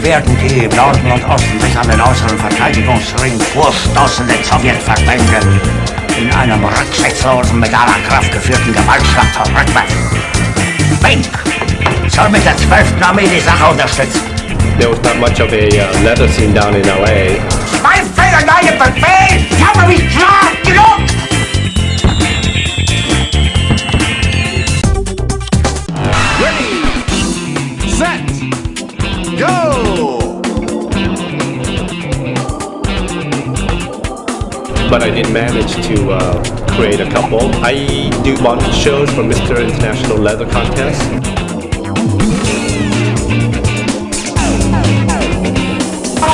Wir werden die im Norden und Osten bis an den äußeren Verteidigungsring vorstoßende Sowjetverbände in einem rücksichtslosen, mit aller Kraft geführten Gewaltschlag zurückwerfen. Bink soll mit der 12. Armee die Sache unterstützen. There was not much of a uh, leather scene down in L.A. Mein Fehler, neue Befehl! Ich habe mich klar genug! But I did manage to uh, create a couple. I do bondage shows for Mr. International Leather Contest.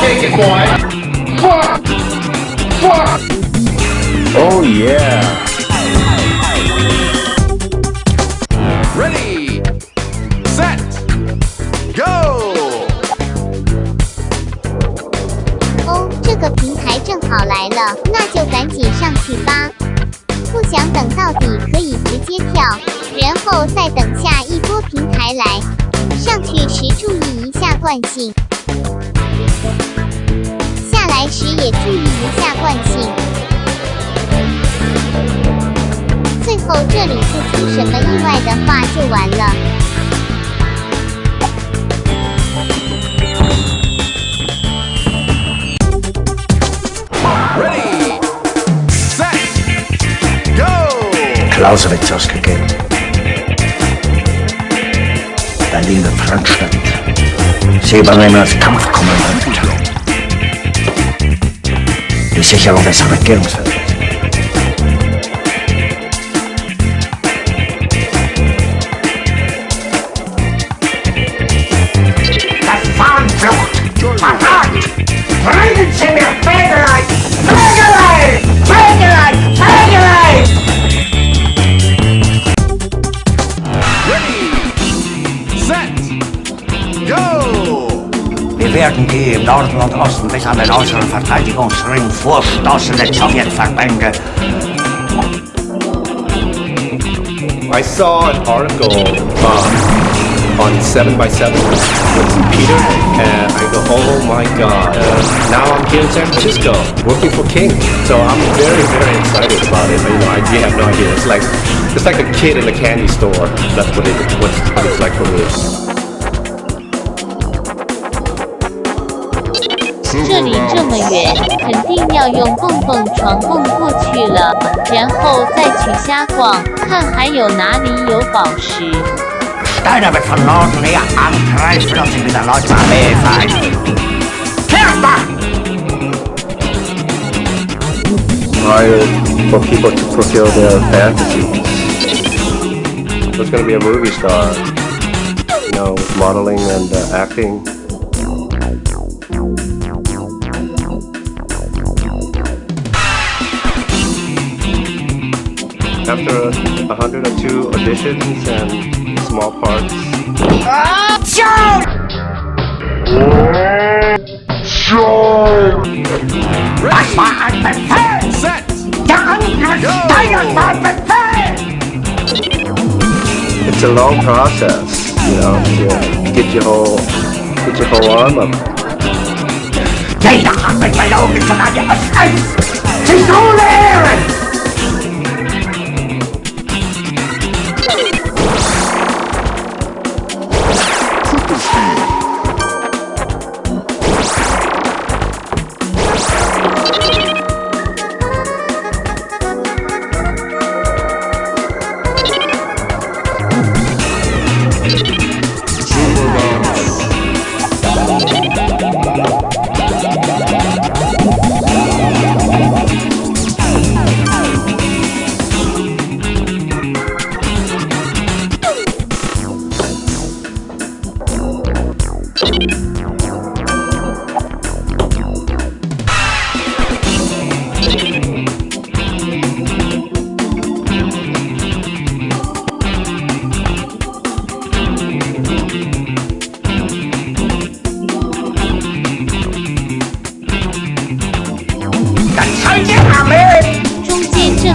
Take it, boy! Oh yeah. 来了，那就赶紧上去吧。不想等到底，可以直接跳，然后再等下一波平台来。上去时注意一下惯性，下来时也注意一下惯性。最后这里不出什么意外的话就完了。Clausewitz ausgegeben. Berlin wird Frontstand. Sie übernehmen als Kampfkommandant. Die Sicherung des Regierungsfeldes. Im Norden und Osten bis an den äußeren Verteidigungsring Sowjetverbände I saw an article uh, on 7x7 with Peter, and I go, oh my god. Uh, now I'm here in San Francisco working for Kink. So I'm very, very excited about it. You know, I you have no idea. It's like it's like a kid in a candy store. That's what it what it's like for me. 这里这么远，肯定要用蹦蹦床蹦过去了，然后再去瞎逛，看还有哪里有宝石。Angreifen und for people to fulfill their. It's gonna be a movie star. You know, modeling and uh, acting. After a 102 auditions and small parts, Befehl! It's a long process, you know, to get your whole get your whole arm up. Jeder hat mit ohne Ehren! Das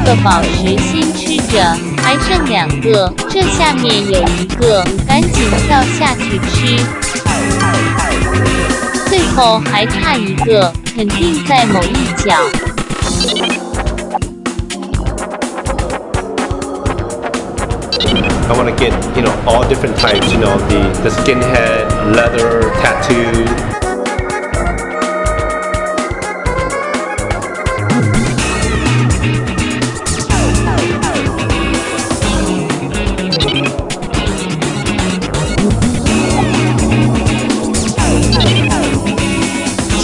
个宝石先吃着，还剩两个，这下面有一个，赶紧跳下去吃。最后还差一个，肯定在某一角。I want to get, you know, all different types, you know, the, the skinhead, leather, tattoo.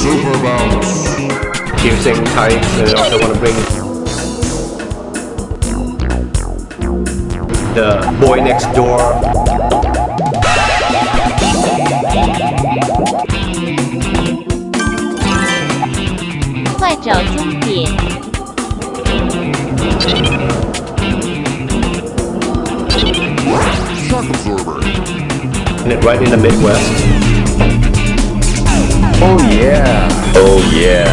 Super Bounce. Using types, uh, I also want to bring the boy next door. Shock absorber. And it right in the Midwest. Oh yeah. Oh yeah.